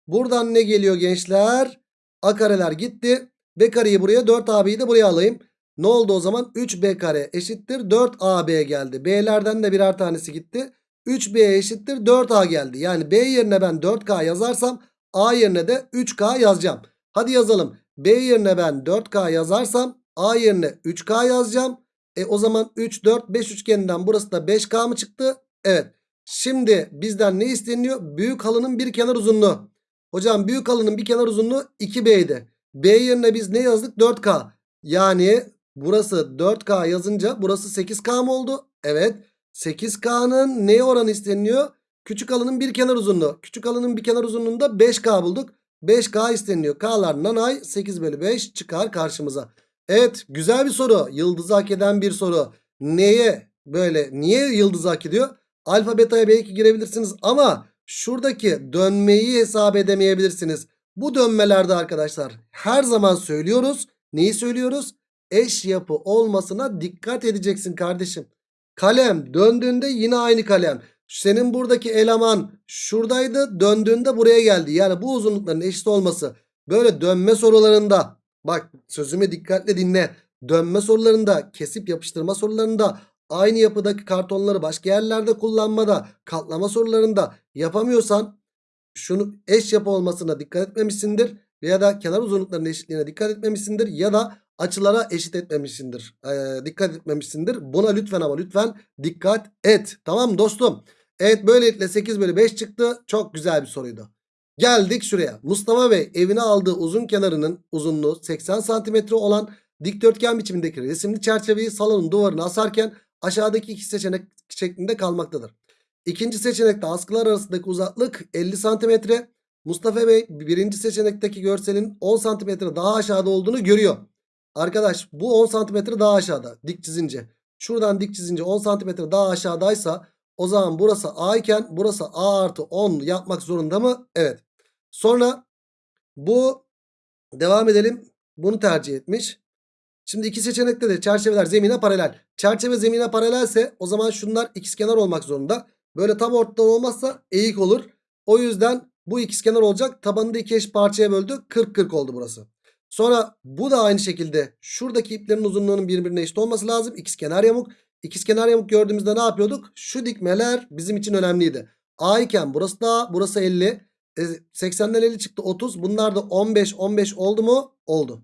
Buradan ne geliyor gençler? A kareler gitti. B kareyi buraya 4AB'yi de buraya alayım. Ne oldu o zaman? 3B kare eşittir 4AB geldi. B'lerden de birer tanesi gitti. 3B eşittir 4A geldi. Yani B yerine ben 4K yazarsam A yerine de 3K yazacağım. Hadi yazalım. B yerine ben 4K yazarsam A yerine 3K yazacağım. E o zaman 3, 4, 5 üçgeninden burası da 5K mı çıktı? Evet. Şimdi bizden ne isteniyor? Büyük halının bir kenar uzunluğu. Hocam büyük halının bir kenar uzunluğu 2B'ydi. B yerine biz ne yazdık? 4K. Yani burası 4K yazınca burası 8K mı oldu? Evet. 8K'nın neye oranı isteniyor? Küçük halının bir kenar uzunluğu. Küçük halının bir kenar uzunluğunda 5K bulduk. 5K isteniyor. K'lar nanay 8 bölü 5 çıkar karşımıza. Evet güzel bir soru. Yıldızı hak eden bir soru. Neye böyle niye yıldızı hak ediyor? Alfa beta'ya belki girebilirsiniz ama şuradaki dönmeyi hesap edemeyebilirsiniz. Bu dönmelerde arkadaşlar her zaman söylüyoruz. Neyi söylüyoruz? Eş yapı olmasına dikkat edeceksin kardeşim. Kalem döndüğünde yine aynı kalem. Senin buradaki eleman şuradaydı döndüğünde buraya geldi. Yani bu uzunlukların eşit olması böyle dönme sorularında bak sözümü dikkatle dinle. Dönme sorularında kesip yapıştırma sorularında aynı yapıdaki kartonları başka yerlerde kullanmada katlama sorularında yapamıyorsan şunu eş yapı olmasına dikkat etmemişsindir. Ya da kenar uzunluklarının eşitliğine dikkat etmemişsindir. Ya da açılara eşit etmemişsindir. Ee, dikkat etmemişsindir. Buna lütfen ama lütfen dikkat et. Tamam dostum? Evet böylelikle 8 bölü 5 çıktı. Çok güzel bir soruydu. Geldik şuraya. Mustafa Bey evine aldığı uzun kenarının uzunluğu 80 santimetre olan dikdörtgen biçimindeki resimli çerçeveyi salonun duvarına asarken aşağıdaki iki seçenek şeklinde kalmaktadır. İkinci seçenekte askılar arasındaki uzaklık 50 santimetre. Mustafa Bey birinci seçenekteki görselin 10 santimetre daha aşağıda olduğunu görüyor. Arkadaş bu 10 santimetre daha aşağıda dik çizince. Şuradan dik çizince 10 santimetre daha aşağıdaysa o zaman burası A iken burası A artı 10 yapmak zorunda mı? Evet. Sonra bu devam edelim. Bunu tercih etmiş. Şimdi iki seçenekte de çerçeveler zemine paralel. Çerçeve zemine paralelse o zaman şunlar ikizkenar olmak zorunda. Böyle tam ortadan olmazsa eğik olur. O yüzden bu ikizkenar olacak. Tabanını da iki eş parçaya böldü. 40-40 oldu burası. Sonra bu da aynı şekilde şuradaki iplerin uzunluğunun birbirine eşit olması lazım. İkizkenar yamuk. İkizkenar yamuk gördüğümüzde ne yapıyorduk? Şu dikmeler bizim için önemliydi. A iken burası da burası 50. E, 80'den 50 çıktı 30. Bunlar da 15 15 oldu mu? Oldu.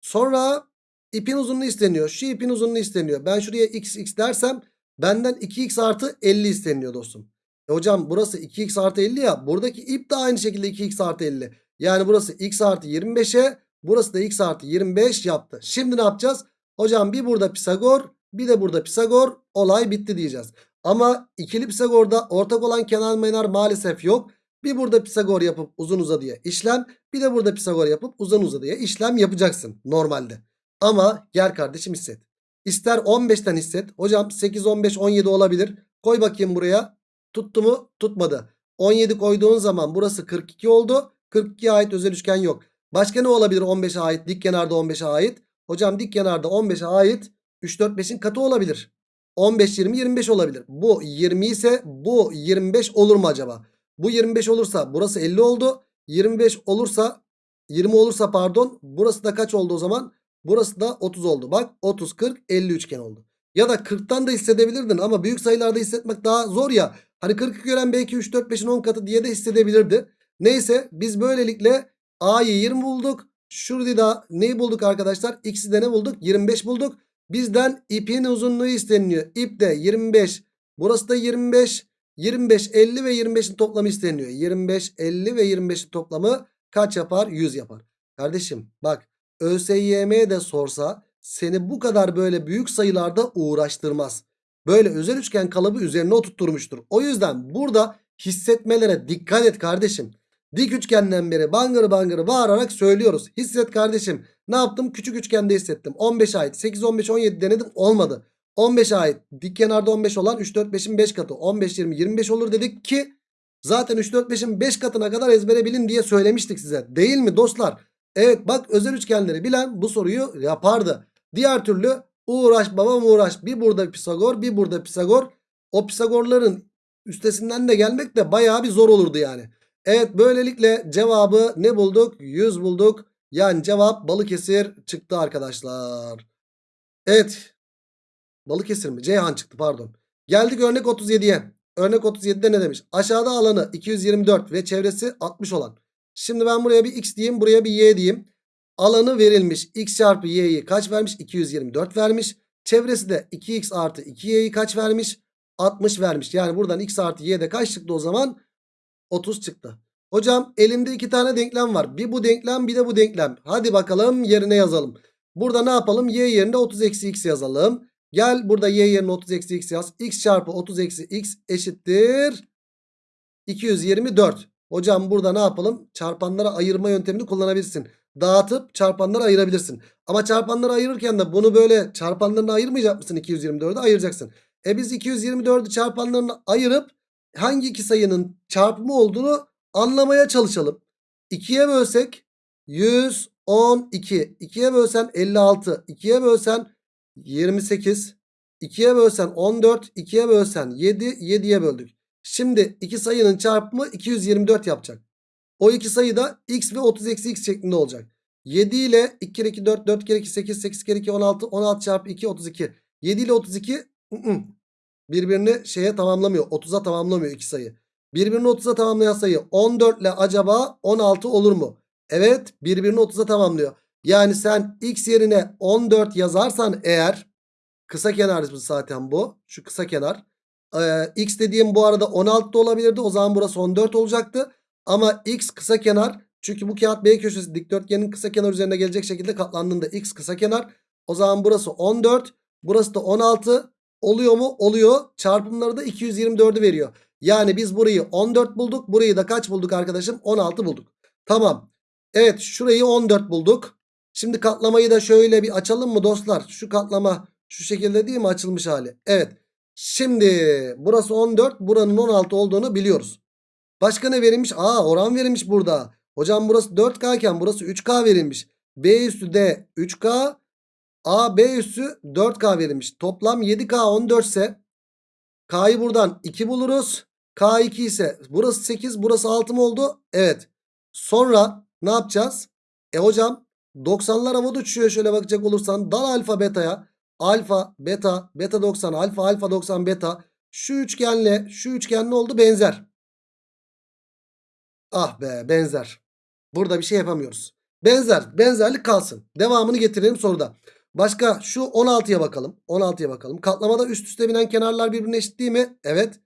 Sonra ipin uzunluğu isteniyor. Şu ipin uzunluğu isteniyor. Ben şuraya x x dersem benden 2x artı 50 isteniyor dostum. E hocam burası 2x artı 50 ya. Buradaki ip de aynı şekilde 2x artı 50. Yani burası x artı 25'e burası da x artı 25 yaptı. Şimdi ne yapacağız? Hocam bir burada Pisagor bir de burada Pisagor olay bitti diyeceğiz. Ama ikili Pisagor'da ortak olan kenar menar maalesef yok. Bir burada Pisagor yapıp uzun uzadıya işlem. Bir de burada Pisagor yapıp uzun uzadıya işlem yapacaksın normalde. Ama gel kardeşim hisset. İster 15'ten hisset. Hocam 8, 15, 17 olabilir. Koy bakayım buraya. Tuttu mu? Tutmadı. 17 koyduğun zaman burası 42 oldu. 42'ye ait özel üçgen yok. Başka ne olabilir 15'e ait? Dik kenarda 15'e ait. Hocam dik kenarda 15'e ait 3, 4, 5'in katı olabilir. 15, 20, 25 olabilir. Bu 20 ise bu 25 olur mu acaba? Bu 25 olursa burası 50 oldu. 25 olursa 20 olursa pardon burası da kaç oldu o zaman? Burası da 30 oldu. Bak 30, 40, 50 üçgen oldu. Ya da 40'tan da hissedebilirdin ama büyük sayılarda hissetmek daha zor ya. Hani 40'ı gören belki 3, 4, 5'in 10 katı diye de hissedebilirdi. Neyse biz böylelikle A'yı 20 bulduk. Şurada da neyi bulduk arkadaşlar? X'i de ne bulduk? 25 bulduk. Bizden ipin uzunluğu isteniyor. İp de 25. Burası da 25. 25, 50 ve 25'in toplamı isteniyor. 25, 50 ve 25'in toplamı kaç yapar? 100 yapar. Kardeşim bak ÖSYM de sorsa seni bu kadar böyle büyük sayılarda uğraştırmaz. Böyle özel üçgen kalıbı üzerine oturtturmuştur. O yüzden burada hissetmelere dikkat et kardeşim. Dik üçgenden beri bangır bangır bağırarak söylüyoruz. Hisset kardeşim. Ne yaptım? Küçük üçgende hissettim. 15 ait. 8, 15, 17 denedim. Olmadı. 15'e ait. Dik kenarda 15 olan 3, 4, 5'in 5 katı. 15, 20, 25 olur dedik ki zaten 3, 4, 5'in 5 katına kadar ezbere bilin diye söylemiştik size. Değil mi dostlar? Evet bak özel üçgenleri bilen bu soruyu yapardı. Diğer türlü Uğraş babam uğraş. Bir burada Pisagor bir burada Pisagor. O Pisagorların üstesinden de gelmek de bayağı bir zor olurdu yani. Evet böylelikle cevabı ne bulduk? 100 bulduk. Yani cevap Balıkesir çıktı arkadaşlar. Evet. Balıkesir mi? Ceyhan çıktı pardon. Geldik örnek 37'ye. Örnek 37'de ne demiş? Aşağıda alanı 224 ve çevresi 60 olan. Şimdi ben buraya bir x diyeyim buraya bir y diyeyim. Alanı verilmiş. x çarpı y'yi kaç vermiş? 224 vermiş. Çevresi de 2x artı 2y'yi kaç vermiş? 60 vermiş. Yani buradan x artı y'de kaç çıktı o zaman? 30 çıktı. Hocam elimde iki tane denklem var. Bir bu denklem bir de bu denklem. Hadi bakalım yerine yazalım. Burada ne yapalım? Y yerine 30 eksi x yazalım. Gel burada y yerine 30 eksi x yaz. x çarpı 30 eksi x eşittir 224. Hocam burada ne yapalım? Çarpanlara ayırma yöntemini kullanabilirsin. Dağıtıp çarpanlara ayırabilirsin. Ama çarpanlara ayırırken de bunu böyle çarpanlarına ayırmayacak mısın 224'ü? Ayıracaksın. E biz 224'ü çarpanlarına ayırıp hangi iki sayının çarpımı olduğunu anlamaya çalışalım. 2'ye bölsek 112. 2'ye bölsen 56. 2'ye bölsen 28. 2'ye bölsen 14. 2'ye bölsen 7. 7'ye böldük. Şimdi iki sayının çarpımı 224 yapacak. O iki sayı da x ve 30 eksi x şeklinde olacak. 7 ile 2 kere 2 4 4 kere 2 8 8 kere 2 16 16 çarpı 2 32. 7 ile 32 ı -ı. Birbirini şeye tamamlamıyor. 30'a tamamlamıyor iki sayı. Birbirini 30'a tamamlayan sayı 14 ile acaba 16 olur mu? Evet birbirini 30'a tamamlıyor. Yani sen x yerine 14 yazarsan eğer kısa kenarımız zaten bu. Şu kısa kenar. Ee, x dediğim bu arada 16 da olabilirdi. O zaman burası 14 olacaktı. Ama x kısa kenar. Çünkü bu kağıt B köşesi dikdörtgenin kısa kenar üzerine gelecek şekilde katlandığında x kısa kenar. O zaman burası 14. Burası da 16. Oluyor mu? Oluyor. Çarpımları da 224'ü veriyor. Yani biz burayı 14 bulduk. Burayı da kaç bulduk arkadaşım? 16 bulduk. Tamam. Evet şurayı 14 bulduk. Şimdi katlamayı da şöyle bir açalım mı dostlar? Şu katlama şu şekilde değil mi açılmış hali? Evet. Şimdi burası 14 buranın 16 olduğunu biliyoruz. Başka ne verilmiş? Aa oran verilmiş burada. Hocam burası 4K iken burası 3K verilmiş. B üstü D 3K. A B üstü 4K verilmiş. Toplam 7K 14 ise K'yı buradan 2 buluruz. K2 ise burası 8 burası 6 mı oldu? Evet. Sonra ne yapacağız? E hocam 90'lar havada uçuyor şöyle bakacak olursan. Dal alfa beta'ya. Alfa beta beta 90 alfa alfa 90 beta. Şu üçgenle şu üçgen ne oldu? Benzer. Ah be benzer. Burada bir şey yapamıyoruz. Benzer. Benzerlik kalsın. Devamını getirelim soruda. Başka şu 16'ya bakalım. 16'ya bakalım. Katlamada üst üste binen kenarlar birbirine eşit değil mi? Evet.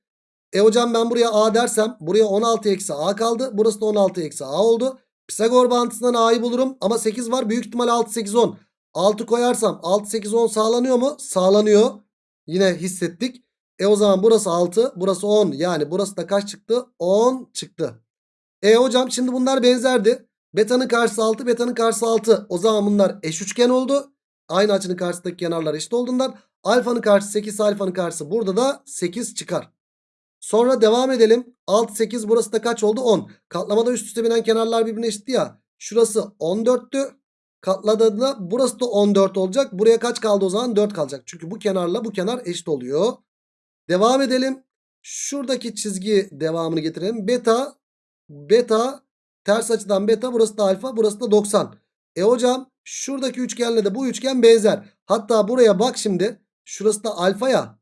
E hocam ben buraya A dersem buraya 16 eksi A kaldı. Burası da 16 eksi A oldu. Pisagor bağıntısından A'yı bulurum. Ama 8 var. Büyük ihtimal 6 8 10. 6 koyarsam 6 8 10 sağlanıyor mu? Sağlanıyor. Yine hissettik. E o zaman burası 6. Burası 10. Yani burası da kaç çıktı? 10 çıktı. E hocam şimdi bunlar benzerdi. Beta'nın karşısı 6. Beta'nın karşısı 6. O zaman bunlar eş üçgen oldu. Aynı açının karşısındaki kenarlar eşit olduğundan alfanın karşısı 8 alfanın karşısı burada da 8 çıkar. Sonra devam edelim. 6 8 burası da kaç oldu? 10. Katlamada üst üste binen kenarlar birbirine eşitti ya. Şurası 14'tü. Katladığında burası da 14 olacak. Buraya kaç kaldı o zaman? 4 kalacak. Çünkü bu kenarla bu kenar eşit oluyor. Devam edelim. Şuradaki çizgi devamını getirelim. Beta beta ters açıdan beta burası da alfa burası da 90. E hocam şuradaki üçgenle de bu üçgen benzer. Hatta buraya bak şimdi. Şurası da alfa ya.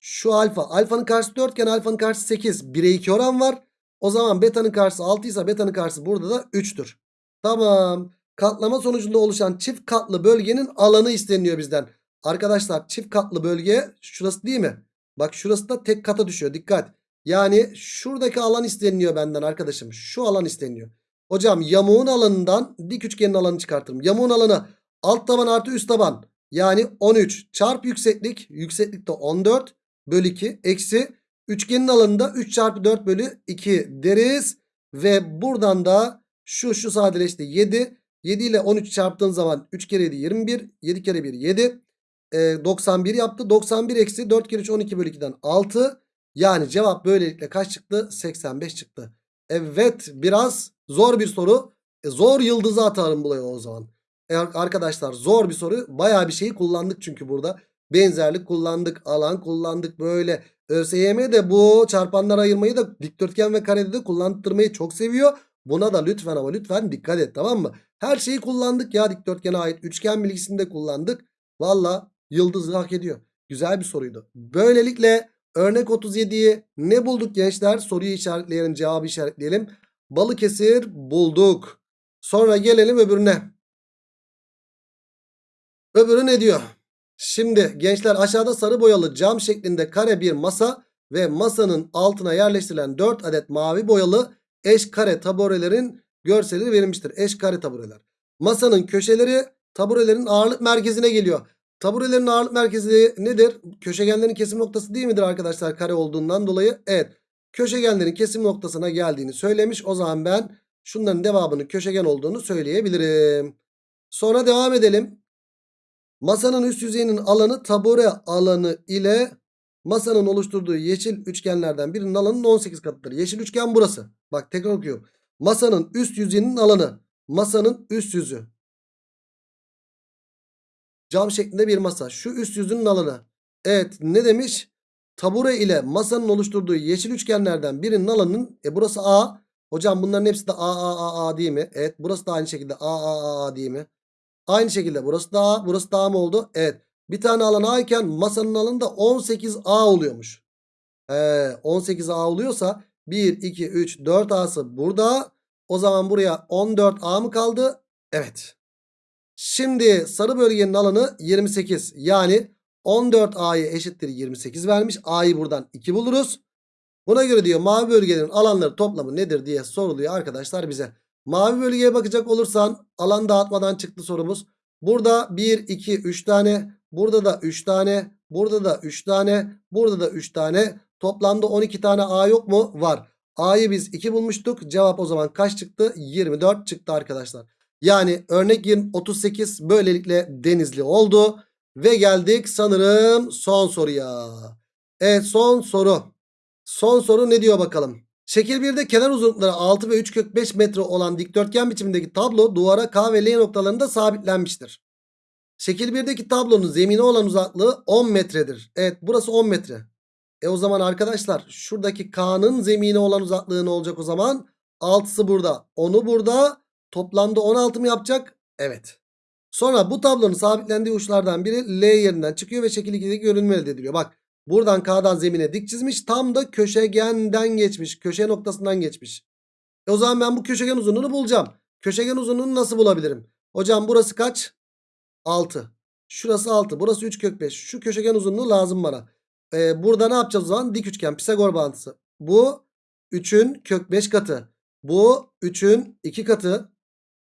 Şu alfa. Alfanın karşısı 4 iken alfanın karşısı 8. 1'e 2 oran var. O zaman beta'nın karşısı 6 ise beta'nın karşısı burada da 3'tür. Tamam. Katlama sonucunda oluşan çift katlı bölgenin alanı isteniyor bizden. Arkadaşlar çift katlı bölge şurası değil mi? Bak şurası da tek kata düşüyor. Dikkat. Yani şuradaki alan isteniyor benden arkadaşım. Şu alan isteniyor. Hocam yamuğun alanından dik üçgenin alanı çıkartırım. Yamuğun alanı alt taban artı üst taban. Yani 13 çarp yükseklik. Yükseklik de 14 bölü 2 eksi. Üçgenin alanında 3 çarpı 4 bölü 2 deriz. Ve buradan da şu şu sadeleşti 7. 7 ile 13 çarptığın zaman 3 kere 7 21. 7 kere 1 7. E, 91 yaptı. 91 eksi 4 kere 3 12 bölü 2'den 6. Yani cevap böylelikle kaç çıktı? 85 çıktı. Evet biraz zor bir soru. E, zor yıldızı atarım buraya o zaman. E, arkadaşlar zor bir soru. Baya bir şeyi kullandık çünkü burada. Benzerlik kullandık. Alan kullandık. Böyle ÖSYM de bu çarpanlar ayırmayı da dikdörtgen ve karede de kullandırmayı çok seviyor. Buna da lütfen ama lütfen dikkat et tamam mı? Her şeyi kullandık ya dikdörtgene ait. Üçgen bilgisini de kullandık. Valla yıldızı hak ediyor. Güzel bir soruydu. Böylelikle örnek 37'yi ne bulduk gençler? Soruyu işaretleyelim cevabı işaretleyelim. Balıkesir bulduk. Sonra gelelim öbürüne. Öbürü ne diyor? Şimdi gençler aşağıda sarı boyalı cam şeklinde kare bir masa ve masanın altına yerleştirilen 4 adet mavi boyalı eş kare taburelerin görselleri verilmiştir. Eş kare tabureler. Masanın köşeleri taburelerin ağırlık merkezine geliyor. Taburelerin ağırlık merkezi nedir? Köşegenlerin kesim noktası değil midir arkadaşlar kare olduğundan dolayı? Evet. Köşegenlerin kesim noktasına geldiğini söylemiş. O zaman ben şunların devamının köşegen olduğunu söyleyebilirim. Sonra devam edelim. Masanın üst yüzeyinin alanı tabure alanı ile masanın oluşturduğu yeşil üçgenlerden birinin alanının 18 katıdır. Yeşil üçgen burası. Bak tekrar okuyorum. Masanın üst yüzeyinin alanı. Masanın üst yüzü. Cam şeklinde bir masa. Şu üst yüzünün alanı. Evet ne demiş? Tabure ile masanın oluşturduğu yeşil üçgenlerden birinin alanının e burası A. Hocam bunların hepsi de A A A A değil mi? Evet burası da aynı şekilde A A A A değil mi? Aynı şekilde burası da A. Burası da A mı oldu? Evet. Bir tane alan A iken masanın alanı da 18A oluyormuş. Ee, 18A oluyorsa 1, 2, 3, 4A'sı burada. O zaman buraya 14A mı kaldı? Evet. Şimdi sarı bölgenin alanı 28. Yani 14A'yı eşittir 28 vermiş. A'yı buradan 2 buluruz. Buna göre diyor mavi bölgelerin alanları toplamı nedir diye soruluyor arkadaşlar bize. Mavi bölgeye bakacak olursan alan dağıtmadan çıktı sorumuz. Burada 1, 2, 3 tane. Burada da 3 tane. Burada da 3 tane. Burada da 3 tane. Toplamda 12 tane A yok mu? Var. A'yı biz 2 bulmuştuk. Cevap o zaman kaç çıktı? 24 çıktı arkadaşlar. Yani örnek 20, 38 böylelikle denizli oldu. Ve geldik sanırım son soruya. Evet son soru. Son soru ne diyor bakalım. Şekil 1'de kenar uzunlukları 6 ve 3 kök 5 metre olan dikdörtgen biçimindeki tablo duvara K ve L noktalarında sabitlenmiştir. Şekil 1'deki tablonun zemine olan uzaklığı 10 metredir. Evet burası 10 metre. E o zaman arkadaşlar şuradaki K'nın zemine olan uzaklığı ne olacak o zaman? 6'sı burada. 10'u burada. Toplamda 16 mı yapacak? Evet. Sonra bu tablonun sabitlendiği uçlardan biri L yerinden çıkıyor ve şekil 2'deki görünümü elde ediliyor. Bak buradan K'dan zemine dik çizmiş. Tam da köşegenden geçmiş. Köşe noktasından geçmiş. E o zaman ben bu köşegen uzunluğunu bulacağım. Köşegen uzunluğunu nasıl bulabilirim? Hocam burası kaç? 6. Şurası 6. Burası 3 kök 5. Şu köşegen uzunluğu lazım bana. Ee, burada ne yapacağız o zaman? Dik üçgen Pisagor bağıntısı. Bu 3'ün kök 5 katı. Bu 3'ün 2 katı.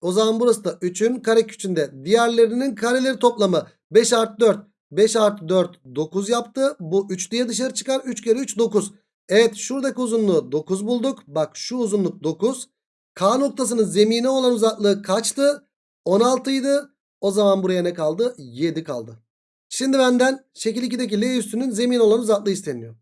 O zaman burası da 3'ün kare küçüğünde. Diğerlerinin kareleri toplamı 5 artı 4. 5 artı 4 9 yaptı. Bu 3 diye dışarı çıkar. 3 kere 3 9. Evet şuradaki uzunluğu 9 bulduk. Bak şu uzunluk 9. K noktasının zemine olan uzaklığı kaçtı? 16 idi. O zaman buraya ne kaldı? 7 kaldı. Şimdi benden şekil 2'deki L üstünün zemin olan uzaklığı isteniyor.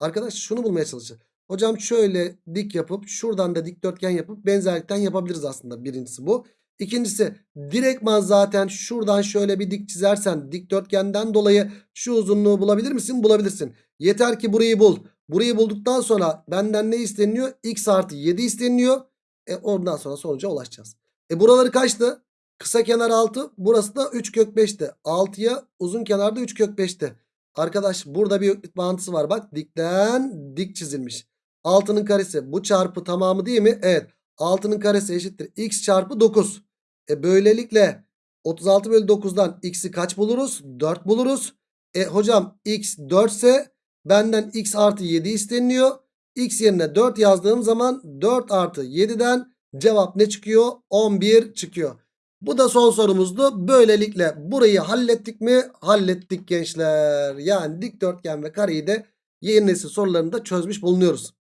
Arkadaş şunu bulmaya çalışacağım. Hocam şöyle dik yapıp şuradan da dikdörtgen yapıp benzerlikten yapabiliriz aslında. Birincisi bu. İkincisi direktman zaten şuradan şöyle bir dik çizersen dikdörtgenden dolayı şu uzunluğu bulabilir misin? Bulabilirsin. Yeter ki burayı bul. Burayı bulduktan sonra benden ne isteniyor? X artı 7 isteniyor. E oradan sonra sonuca ulaşacağız. E buraları kaçtı? Kısa kenar 6. Burası da 3 kök 5'ti. 6'ya uzun kenarda 3 kök 5'ti. Arkadaş burada bir bağıntısı var. Bak dikten dik çizilmiş. 6'nın karesi bu çarpı tamamı değil mi? Evet. 6'nın karesi eşittir. X çarpı 9. E böylelikle 36 bölü 9'dan x'i kaç buluruz? 4 buluruz. E hocam x 4 ise benden x artı 7 isteniliyor. x yerine 4 yazdığım zaman 4 artı 7'den cevap ne çıkıyor? 11 çıkıyor. Bu da son sorumuzdu. Böylelikle burayı hallettik mi? Hallettik gençler. Yani dikdörtgen ve kareyi de yeni nesil sorularında çözmüş bulunuyoruz.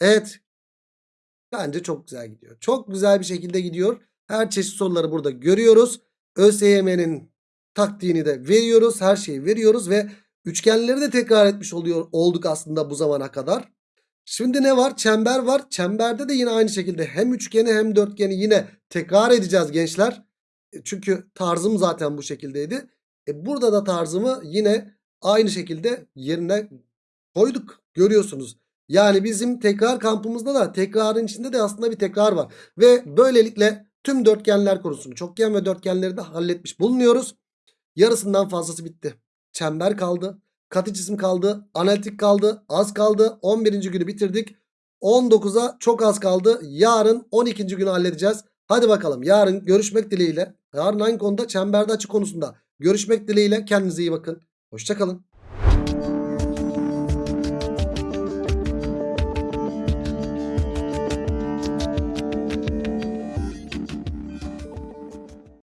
Evet. Bence çok güzel gidiyor. Çok güzel bir şekilde gidiyor. Her çeşit soruları burada görüyoruz. ÖSYM'nin taktiğini de veriyoruz. Her şeyi veriyoruz ve üçgenleri de tekrar etmiş oluyor olduk aslında bu zamana kadar. Şimdi ne var? Çember var. Çemberde de yine aynı şekilde hem üçgeni hem dörtgeni yine tekrar edeceğiz gençler. E, Çünkü tarzım zaten bu şekildeydi. E burada da tarzımı yine aynı şekilde yerine koyduk. Görüyorsunuz. Yani bizim tekrar kampımızda da tekrarın içinde de aslında bir tekrar var. Ve böylelikle tüm dörtgenler konusunu çokgen ve dörtgenleri de halletmiş bulunuyoruz. Yarısından fazlası bitti. Çember kaldı. Katı cisim kaldı. Analitik kaldı. Az kaldı. 11. günü bitirdik. 19'a çok az kaldı. Yarın 12. günü halledeceğiz. Hadi bakalım yarın görüşmek dileğiyle. Yarın aynı konuda çemberde açı konusunda görüşmek dileğiyle. Kendinize iyi bakın. Hoşçakalın.